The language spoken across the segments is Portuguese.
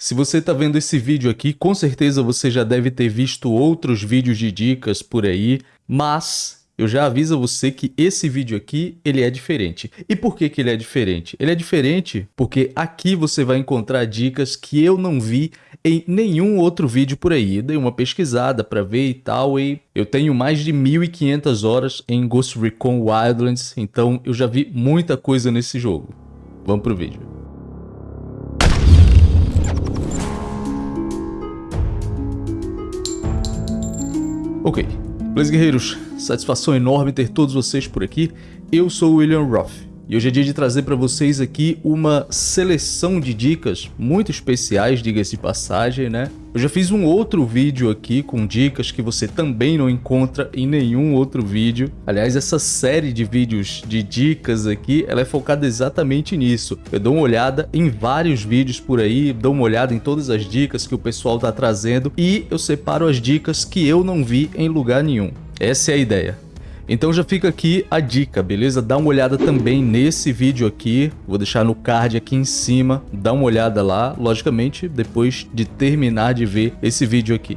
Se você está vendo esse vídeo aqui, com certeza você já deve ter visto outros vídeos de dicas por aí, mas eu já aviso você que esse vídeo aqui, ele é diferente. E por que, que ele é diferente? Ele é diferente porque aqui você vai encontrar dicas que eu não vi em nenhum outro vídeo por aí. Eu dei uma pesquisada para ver e tal, e eu tenho mais de 1.500 horas em Ghost Recon Wildlands, então eu já vi muita coisa nesse jogo. Vamos pro vídeo. Ok, Beleza, guerreiros? Satisfação enorme ter todos vocês por aqui. Eu sou o William Roth e hoje é dia de trazer para vocês aqui uma seleção de dicas muito especiais, diga-se de passagem, né? Eu já fiz um outro vídeo aqui com dicas que você também não encontra em nenhum outro vídeo. Aliás, essa série de vídeos de dicas aqui, ela é focada exatamente nisso. Eu dou uma olhada em vários vídeos por aí, dou uma olhada em todas as dicas que o pessoal tá trazendo e eu separo as dicas que eu não vi em lugar nenhum. Essa é a ideia. Então já fica aqui a dica, beleza? Dá uma olhada também nesse vídeo aqui, vou deixar no card aqui em cima, dá uma olhada lá, logicamente, depois de terminar de ver esse vídeo aqui.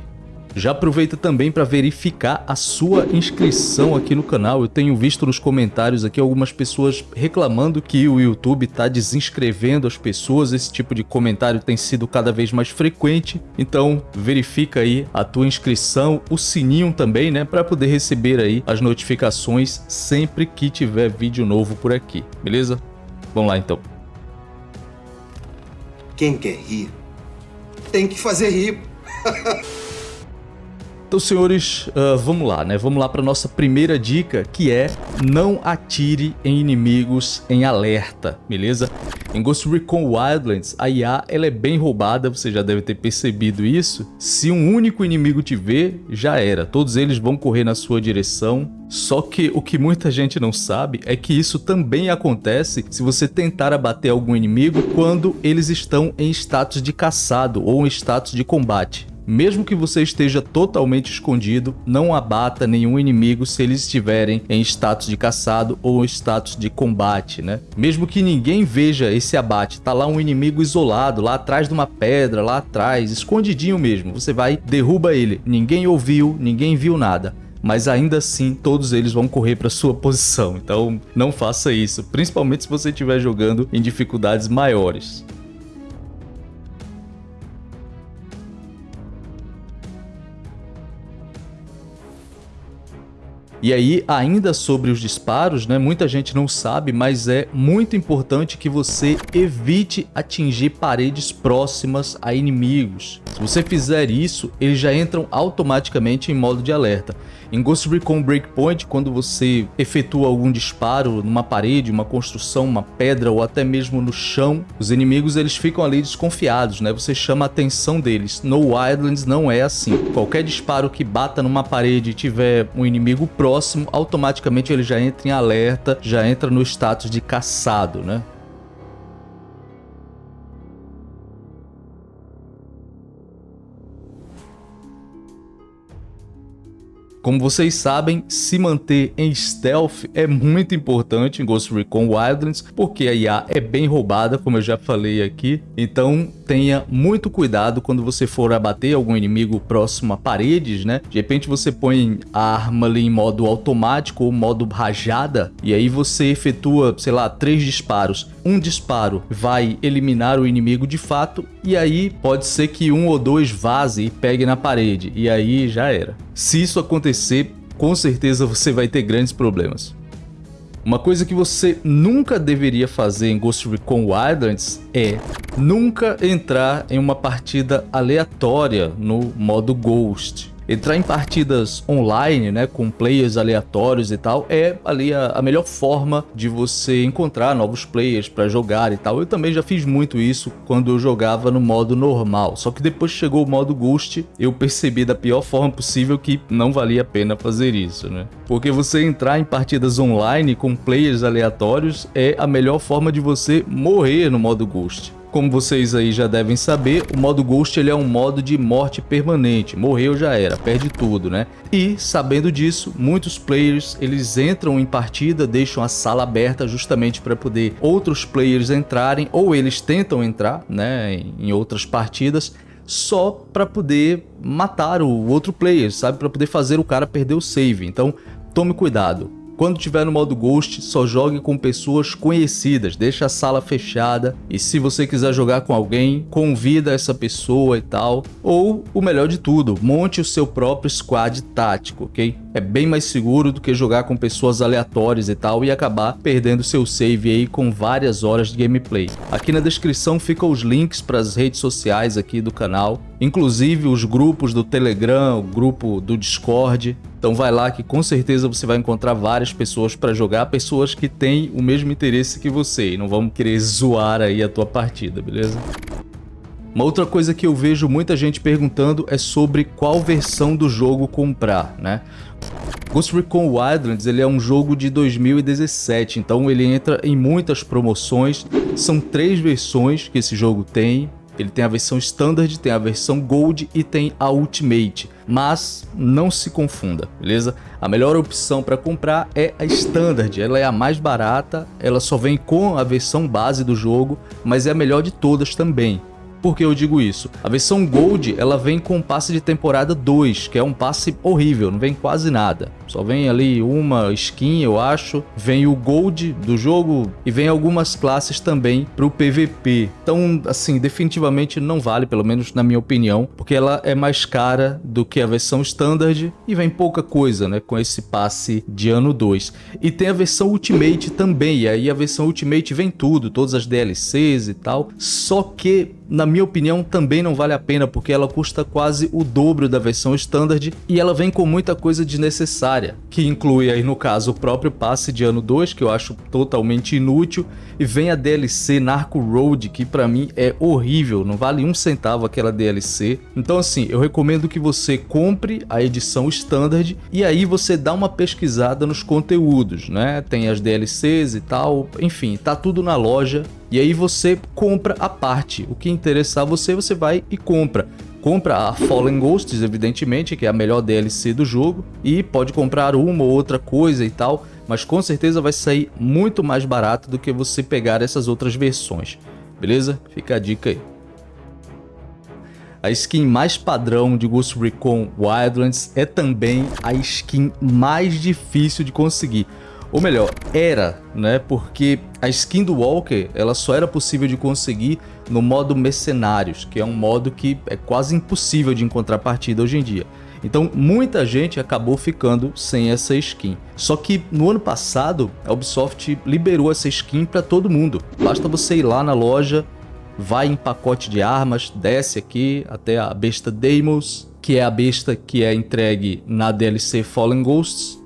Já aproveita também para verificar a sua inscrição aqui no canal. Eu tenho visto nos comentários aqui algumas pessoas reclamando que o YouTube está desinscrevendo as pessoas. Esse tipo de comentário tem sido cada vez mais frequente. Então verifica aí a tua inscrição, o sininho também, né, para poder receber aí as notificações sempre que tiver vídeo novo por aqui. Beleza? Vamos lá então. Quem quer rir tem que fazer rir. Então, senhores, uh, vamos lá, né? Vamos lá para nossa primeira dica, que é não atire em inimigos em alerta, beleza? Em Ghost Recon Wildlands, a IA ela é bem roubada, você já deve ter percebido isso. Se um único inimigo te ver, já era. Todos eles vão correr na sua direção. Só que o que muita gente não sabe é que isso também acontece se você tentar abater algum inimigo quando eles estão em status de caçado ou em status de combate. Mesmo que você esteja totalmente escondido, não abata nenhum inimigo se eles estiverem em status de caçado ou status de combate, né? Mesmo que ninguém veja esse abate, tá lá um inimigo isolado, lá atrás de uma pedra, lá atrás, escondidinho mesmo, você vai, derruba ele, ninguém ouviu, ninguém viu nada mas ainda assim todos eles vão correr para sua posição. Então não faça isso, principalmente se você estiver jogando em dificuldades maiores. E aí, ainda sobre os disparos, né, muita gente não sabe, mas é muito importante que você evite atingir paredes próximas a inimigos. Se você fizer isso, eles já entram automaticamente em modo de alerta. Em Ghost Recon Breakpoint, quando você efetua algum disparo numa parede, uma construção, uma pedra ou até mesmo no chão, os inimigos eles ficam ali desconfiados, né? Você chama a atenção deles. No Wildlands não é assim. Qualquer disparo que bata numa parede e tiver um inimigo próximo, automaticamente ele já entra em alerta, já entra no status de caçado, né? Como vocês sabem, se manter em stealth é muito importante em Ghost Recon Wildlands, porque a IA é bem roubada, como eu já falei aqui. Então tenha muito cuidado quando você for abater algum inimigo próximo a paredes, né? De repente você põe a arma ali em modo automático ou modo rajada, e aí você efetua, sei lá, três disparos. Um disparo vai eliminar o inimigo de fato, e aí pode ser que um ou dois vaze e pegue na parede, e aí já era. Se isso acontecer, com certeza você vai ter grandes problemas. Uma coisa que você nunca deveria fazer em Ghost Recon Wildlands é nunca entrar em uma partida aleatória no modo Ghost. Entrar em partidas online, né, com players aleatórios e tal, é ali a, a melhor forma de você encontrar novos players para jogar e tal. Eu também já fiz muito isso quando eu jogava no modo normal, só que depois chegou o modo Ghost, eu percebi da pior forma possível que não valia a pena fazer isso, né? Porque você entrar em partidas online com players aleatórios é a melhor forma de você morrer no modo Ghost. Como vocês aí já devem saber, o modo Ghost ele é um modo de morte permanente. Morreu já era, perde tudo, né? E, sabendo disso, muitos players eles entram em partida, deixam a sala aberta justamente para poder outros players entrarem ou eles tentam entrar, né, em outras partidas só para poder matar o outro player, sabe? Para poder fazer o cara perder o save. Então, tome cuidado. Quando tiver no modo Ghost, só jogue com pessoas conhecidas, deixa a sala fechada e se você quiser jogar com alguém, convida essa pessoa e tal. Ou, o melhor de tudo, monte o seu próprio squad tático, ok? É bem mais seguro do que jogar com pessoas aleatórias e tal e acabar perdendo seu save aí com várias horas de gameplay. Aqui na descrição ficam os links para as redes sociais aqui do canal, inclusive os grupos do Telegram, o grupo do Discord, então vai lá que com certeza você vai encontrar várias pessoas para jogar, pessoas que têm o mesmo interesse que você e não vão querer zoar aí a tua partida, beleza? Uma outra coisa que eu vejo muita gente perguntando é sobre qual versão do jogo comprar, né? Ghost Recon Wildlands ele é um jogo de 2017, então ele entra em muitas promoções. São três versões que esse jogo tem, ele tem a versão Standard, tem a versão Gold e tem a Ultimate. Mas não se confunda, beleza? A melhor opção para comprar é a Standard. Ela é a mais barata, ela só vem com a versão base do jogo, mas é a melhor de todas também. Por que eu digo isso? A versão Gold, ela vem com passe de temporada 2, que é um passe horrível, não vem quase nada. Só vem ali uma skin, eu acho, vem o Gold do jogo e vem algumas classes também para o PVP. Então, assim, definitivamente não vale, pelo menos na minha opinião, porque ela é mais cara do que a versão Standard e vem pouca coisa, né, com esse passe de ano 2. E tem a versão Ultimate também, e aí a versão Ultimate vem tudo, todas as DLCs e tal, só que na minha opinião, também não vale a pena, porque ela custa quase o dobro da versão Standard e ela vem com muita coisa desnecessária, que inclui aí no caso o próprio passe de ano 2, que eu acho totalmente inútil, e vem a DLC Narco Road, que pra mim é horrível, não vale um centavo aquela DLC. Então assim, eu recomendo que você compre a edição Standard e aí você dá uma pesquisada nos conteúdos, né? Tem as DLCs e tal, enfim, tá tudo na loja e aí você compra a parte. O que interessar você, você vai e compra. Compra a Fallen Ghosts, evidentemente, que é a melhor DLC do jogo, e pode comprar uma ou outra coisa e tal, mas com certeza vai sair muito mais barato do que você pegar essas outras versões. Beleza? Fica a dica aí. A skin mais padrão de Ghost Recon Wildlands é também a skin mais difícil de conseguir. Ou melhor, era, né? Porque a skin do Walker, ela só era possível de conseguir no modo Mercenários, que é um modo que é quase impossível de encontrar partida hoje em dia. Então muita gente acabou ficando sem essa skin. Só que no ano passado a Ubisoft liberou essa skin para todo mundo. Basta você ir lá na loja, vai em pacote de armas, desce aqui até a besta Deimos, que é a besta que é entregue na DLC Fallen Ghosts,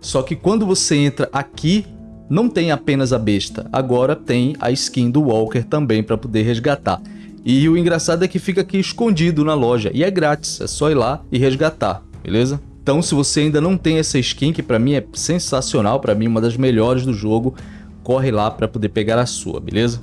só que quando você entra aqui, não tem apenas a besta, agora tem a skin do Walker também para poder resgatar. E o engraçado é que fica aqui escondido na loja, e é grátis, é só ir lá e resgatar, beleza? Então se você ainda não tem essa skin, que para mim é sensacional, para mim uma das melhores do jogo, corre lá para poder pegar a sua, beleza?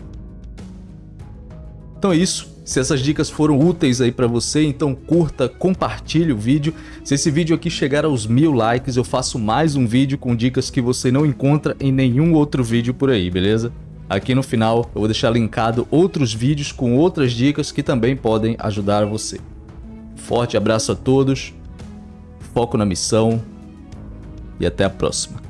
Então é isso, se essas dicas foram úteis aí para você, então curta, compartilhe o vídeo. Se esse vídeo aqui chegar aos mil likes, eu faço mais um vídeo com dicas que você não encontra em nenhum outro vídeo por aí, beleza? Aqui no final eu vou deixar linkado outros vídeos com outras dicas que também podem ajudar você. Forte abraço a todos, foco na missão e até a próxima.